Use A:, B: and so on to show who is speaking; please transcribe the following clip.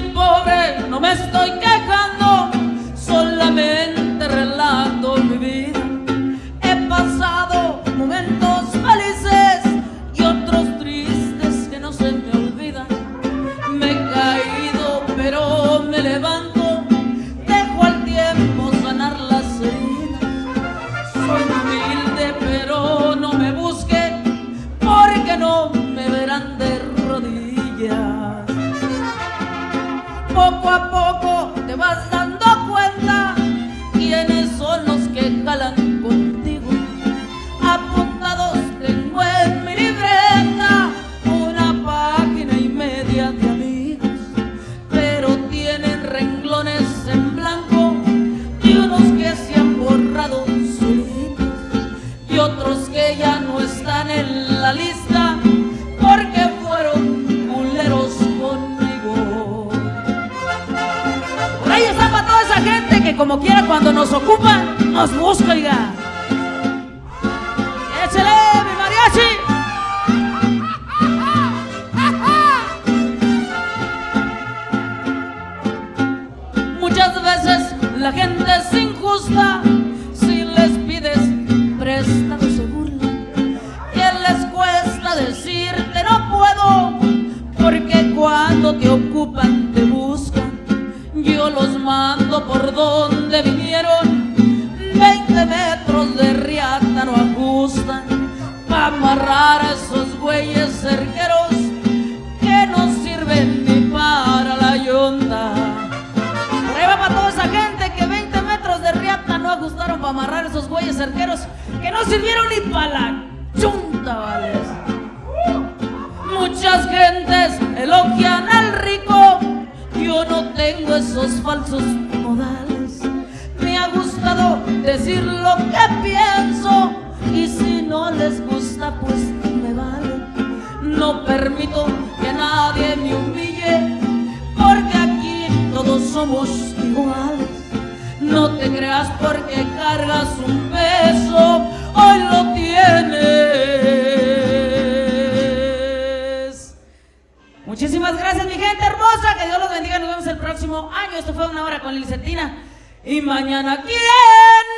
A: pobre, no me estoy quejando, Poco a poco te vas dando cuenta quiénes son los que jalan contigo. Apuntados tengo en mi libreta una página y media de amigos, pero tienen renglones en blanco y unos que se han borrado solitos y otros que ya no están en la lista como quiera cuando nos ocupan nos busca, oiga. ¡Échale, mi mariachi! Muchas veces la gente es injusta si les pides prestado se burlan. ¿Qué les cuesta decirte no puedo? Porque cuando te ocupan por donde vinieron. 20 metros de riata no ajustan. Pa' amarrar a esos güeyes cerqueros que no sirven ni para la yonda. Va para toda esa gente que 20 metros de riata no ajustaron para amarrar esos güeyes cerqueros que no sirvieron ni para la chunta, vale. Tengo esos falsos modales. Me ha gustado decir lo que pienso y si no les gusta pues me vale. No permito que nadie me humille porque aquí todos somos iguales. No te creas porque cargas un peso, hoy lo próximo año. Esto fue una hora con Licetina. Y mañana, ¿quién?